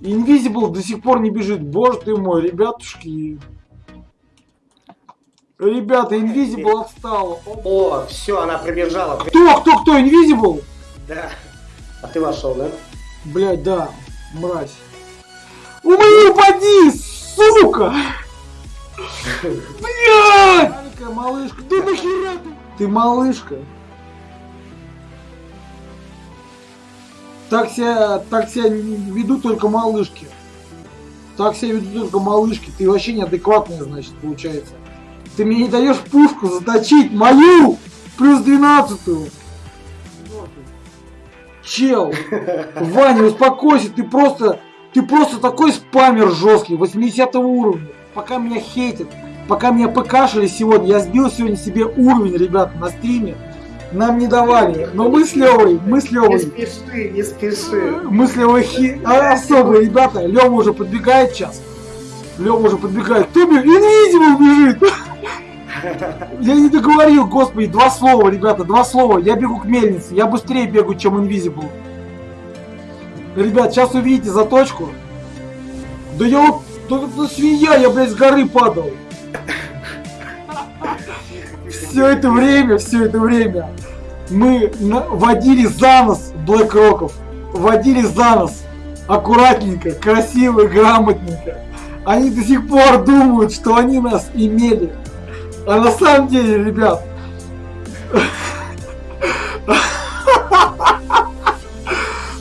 Invisible до сих пор не бежит. Боже ты мой, ребятушки. Ребята, Invisible отстал. О, все, она пробежала. Кто, кто, кто? Invisible? Да. А ты вошел, да? Блять, да, мразь. Умри, упади, сука! Блядь! Маленькая малышка, да нахера ты? Ты малышка. Так себя, так себя ведут только малышки. Так себя ведут только малышки. Ты вообще неадекватная, значит, получается. Ты мне не даешь пушку заточить мою плюс двенадцатую. Чел, Ваня, успокойся, ты просто, ты просто такой спамер жесткий, 80 уровня. Пока меня хейтят, пока меня покашили сегодня, я сбил сегодня себе уровень, ребята, на стриме. Нам не давали, но мы с Левой, мы с Не Левой, спеши, не спеши. мы с Левой хи... а, особые ребята, Лева уже подбегает сейчас. Лева уже подбегает. Бежит? Инвизибл бежит! Я не договорил, господи, два слова, ребята, два слова. Я бегу к мельнице, я быстрее бегу, чем Invisible. Ребят, сейчас увидите заточку. Да я вот, да это свинья, я, блядь, с горы падал. Все это время, все это время мы водили за нос Блэк Роков. Водили за нос. Аккуратненько, красиво, грамотненько. Они до сих пор думают, что они нас имели. А на самом деле, ребят,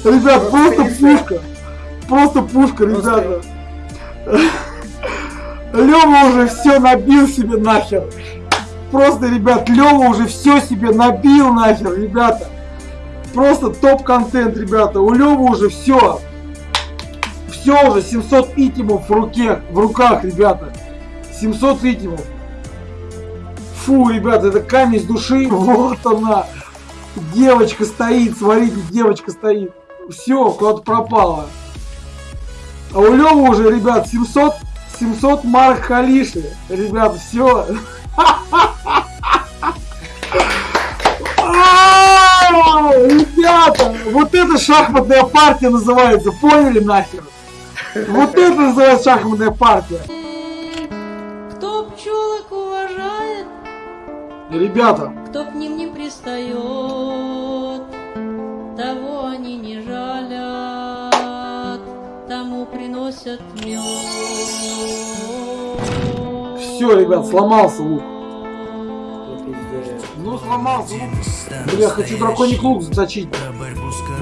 ребят, просто пушка. Просто пушка, ребята. Лева уже все набил себе нахер. Просто, ребят, Лева уже все себе набил нахер, ребята. Просто топ-контент, ребята. У Левы уже все. Все уже, 700 итимов в руке, в руках, ребята. 700 итимов. Фу, ребята, это камень с души. Вот она. Девочка стоит, смотрите, девочка стоит. Все, куда-то пропала. А у Лёвы уже, ребят, 700, 700 марок халиши. Ребят, все. вот это шахматная партия называется, поняли нахер? Вот это называется шахматная партия. Кто пчелок уважает, Ребята, кто к ним не пристает, того они не жалят, тому приносят мед. все, ребят, сломался лук. Сломался. Бля, хочу драконий лук заточить.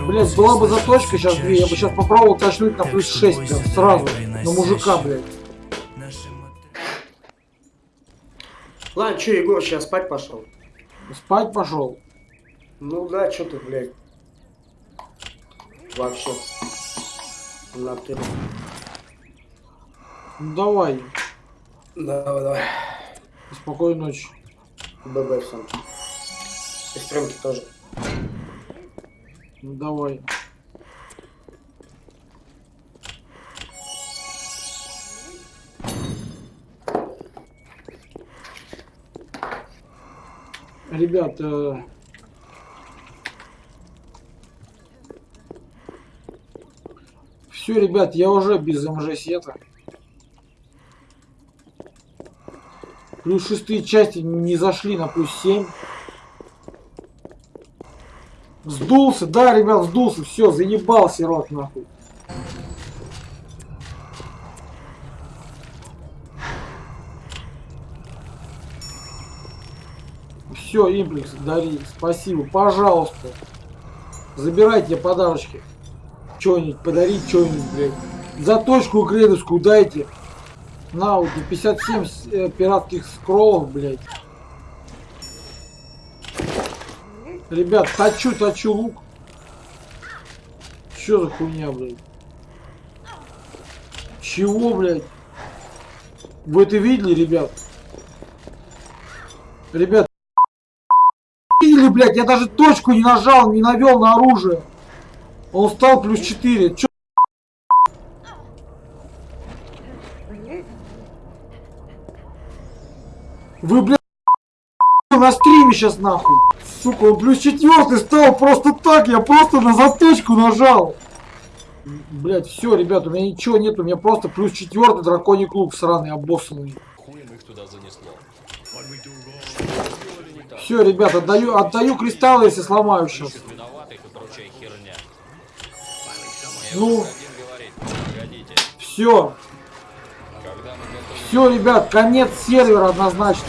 Блять, была бы заточка сейчас две, я бы сейчас попробовал точнуть на плюс 6 прям сразу. На мужика, блядь. Ладно, что, Егор, сейчас спать пошел? Спать пошел. Ну да, что ты, блядь. Вообще. На ты. Ну давай. Давай, давай. Спокойной ночи. ББ всем. Сестренки тоже. Ну давай. Ребят, э, все, ребят, я уже без МЖ сета. Плюс шестые части не зашли на плюс 7. Сдулся, да, ребят, сдулся, все, заебал сирот нахуй. Все, имплекс, дари, спасибо, пожалуйста. Забирайте подарочки. Что-нибудь подарить, что-нибудь, блядь. Заточку грейдовскую дайте. На, вот 57 с- э, пиратских скроллов, блядь. Ребят, точу, точу лук. Что за хуйня, блядь? Чего, блядь? Вы это видели, ребят? Ребят, видели, блядь? Я даже точку не нажал, не навел на оружие. Он стал плюс 4. Чё? Вы, блядь, на стриме сейчас нахуй. Сука, он плюс четвертый стал просто так, я просто на заточку нажал. Блять, все, ребят, у меня ничего нет, у меня просто плюс четвертый драконий клуб сраный, обоссанный. Хуем их туда занесло. Все, ребят, отдаю, отдаю кристаллы, если сломаю сейчас. Ну, все, все, ребят, конец сервера однозначно.